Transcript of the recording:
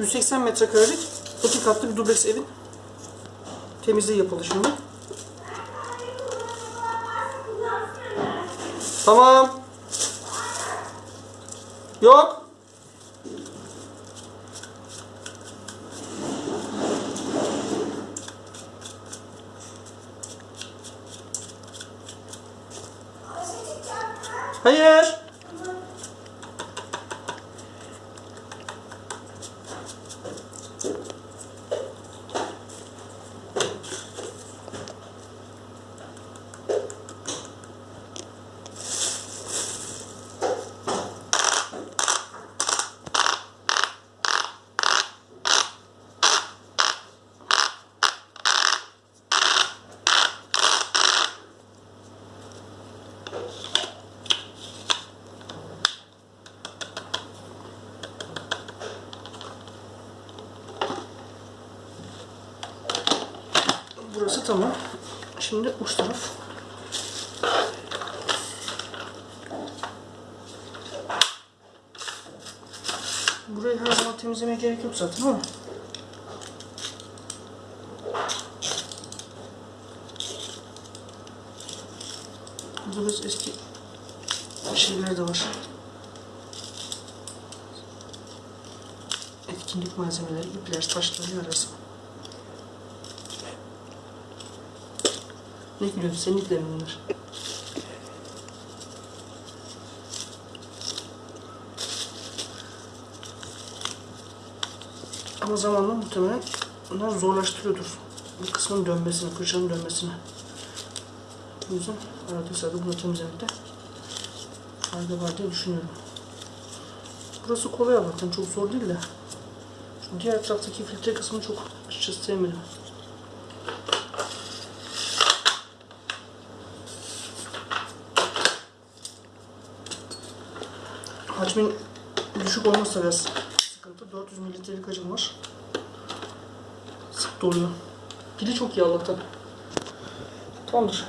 180 metrekarelik iki katlı bir dubleks evin temizliği yapıldı şimdi. Tamam. Yok. Hayır. Burası tamam. Şimdi uç taraf. Burayı her zaman temizlemeye gerek yok zaten ama. Biraz eski şeyler de var. Etkinlik malzemeleri, ipler, taşları arası. Ne gülüyorsun? Senin iplerin bunlar. Ama zamanla muhtemelen bunlar zorlaştırıyordur. Bu kısmın dönmesini, fırçanın dönmesini. O yüzden arada sırada bunu temizlemekte fayda var diye düşünüyorum. Burası kolay Allah'tan çok zor değil de. Şu diğer taraftaki filtre kısmını çok açıkçası sevmedim. Hacmin düşük olmazsa biraz sıkıntı. 400 mililitrelik hacim var. Sık doluyor. Pili çok iyi Allah'tan. Tamamdır.